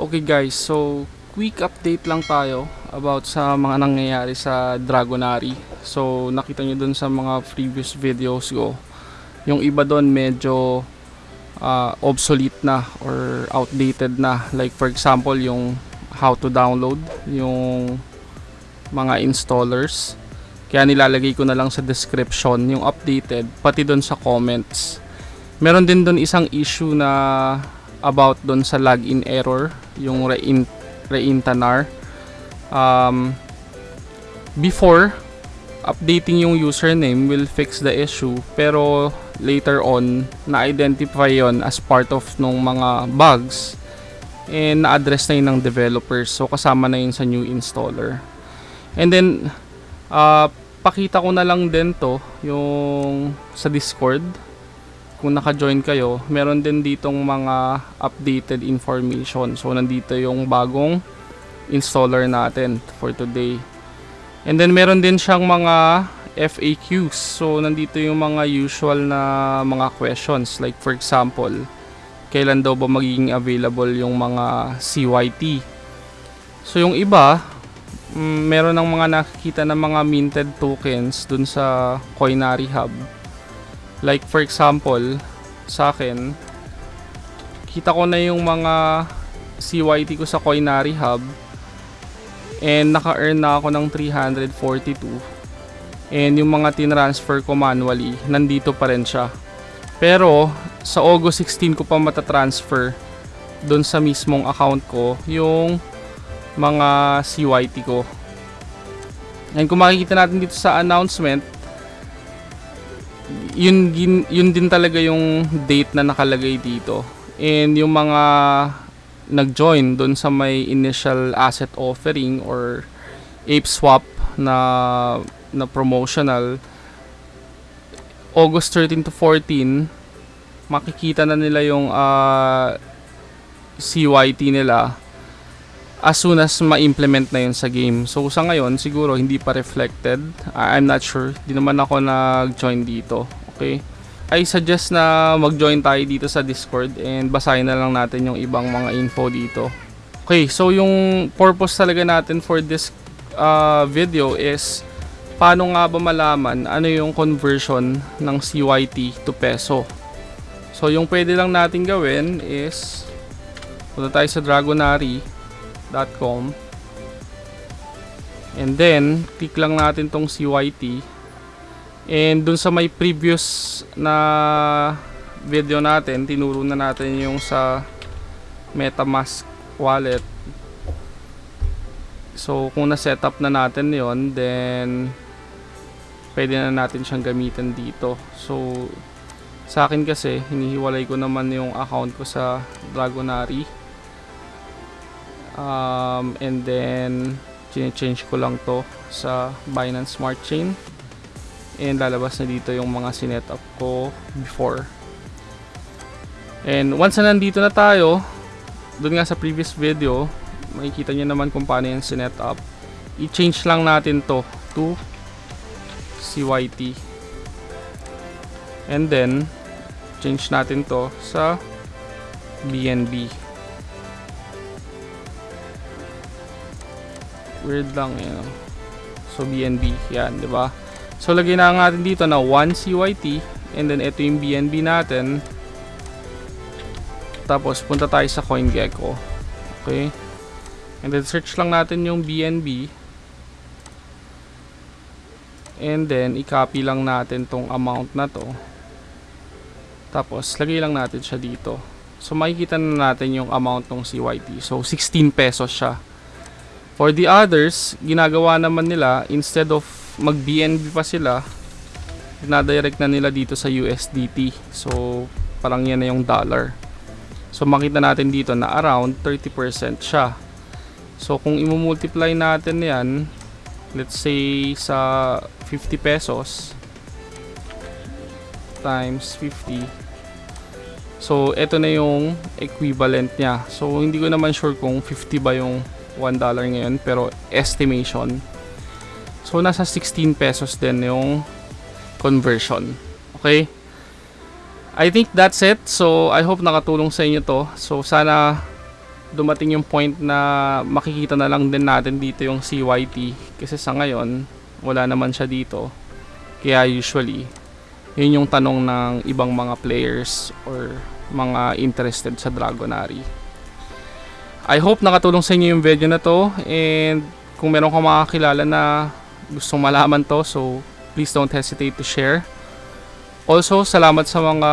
Okay guys, so quick update lang tayo about sa mga nangyayari sa Dragonary. So nakita nyo dun sa mga previous videos ko, yung iba doon medyo uh, obsolete na or outdated na. Like for example, yung how to download, yung mga installers. Kaya nilalagay ko na lang sa description yung updated, pati doon sa comments. Meron din doon isang issue na about doon sa login error, yung rein reintanar. Um, before, updating yung username will fix the issue, pero later on, na-identify yon as part of nung mga bugs and na-address na yun ng developers. So, kasama na yun sa new installer. And then, uh, pakita ko na lang din to yung sa Discord kung naka-join kayo, meron din ditong mga updated information. So, nandito yung bagong installer natin for today. And then, meron din siyang mga FAQs. So, nandito yung mga usual na mga questions. Like, for example, kailan daw ba magiging available yung mga CYT? So, yung iba, mm, meron ng mga nakikita na mga minted tokens dun sa Coinary Hub Like for example, sa akin, kita ko na yung mga CYT ko sa Coinary Hub and naka-earn na ako ng 342 and yung mga tinransfer ko manually, nandito pa rin siya. Pero, sa August 16 ko pa matatransfer doon sa mismong account ko yung mga CYT ko. And kung makikita natin dito sa announcement, yun, yun, yun din talaga yung date na nakalagay dito. And yung mga nag-join doon sa may initial asset offering or ape swap na na promotional August 13 to 14 makikita na nila yung uh, CYT nila as soon as ma-implement na yun sa game. So sa ngayon siguro hindi pa reflected. I'm not sure. Di naman ako nag-join dito. Okay? I suggest na mag-join tayo dito sa Discord and basahin na lang natin yung ibang mga info dito. Okay, so yung purpose talaga natin for this uh, video is paano nga ba malaman ano yung conversion ng CYT to peso. So yung pwede lang natin gawin is punta tayo sa dragonary.com and then click lang natin tong CYT And dun sa may previous na video natin, tinuro na natin yung sa MetaMask wallet. So kung na-set up na natin yon then pwede na natin siyang gamitin dito. So sa akin kasi, hinihiwalay ko naman yung account ko sa Dragonary. Um, and then, change ko lang to sa Binance Smart Chain. And lalabas na dito yung mga sinet up ko before. And once na nandito na tayo doon nga sa previous video makikita nyo naman kung paano yung sinet up. I-change lang natin to to CYT and then change natin to sa BNB weird lang yun so BNB yan di ba So, lagay na natin dito na 1 CYT. And then, ito yung BNB natin. Tapos, punta tayo sa CoinGecko. Okay. And then, search lang natin yung BNB. And then, i-copy lang natin tong amount na to. Tapos, lagay lang natin siya dito. So, makikita na natin yung amount ng CYT. So, 16 pesos siya. For the others, ginagawa naman nila, instead of mag BNB pa sila na-direct na nila dito sa USDT so parang yan na yung dollar. So makita natin dito na around 30% siya. So kung i-multiply natin yan let's say sa 50 pesos times 50 so ito na yung equivalent niya. So hindi ko naman sure kung 50 ba yung 1 dollar ngayon pero estimation So, nasa 16 pesos din yung conversion. Okay? I think that's it. So, I hope nakatulong sa inyo to. So, sana dumating yung point na makikita na lang din natin dito yung CYT kasi sa ngayon wala naman siya dito kaya usually yun yung tanong ng ibang mga players or mga interested sa Dragonary I hope nakatulong sa inyo yung video na to and kung meron kang makakilala na gustong malaman to so please don't hesitate to share also salamat sa mga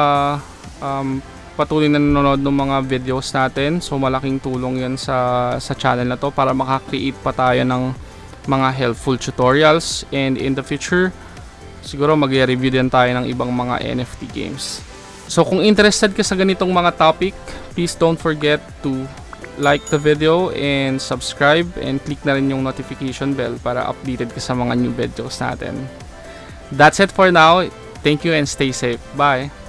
um, patuloy na nanonood ng mga videos natin. So malaking tulong 'yan sa sa channel na 'to para makakreate pa tayo ng mga helpful tutorials and in the future siguro magre-review din tayo ng ibang mga NFT games. So kung interested ka sa ganitong mga topic, please don't forget to like the video and subscribe and click na rin yung notification bell para updated ka sa mga new videos natin. That's it for now. Thank you and stay safe. Bye.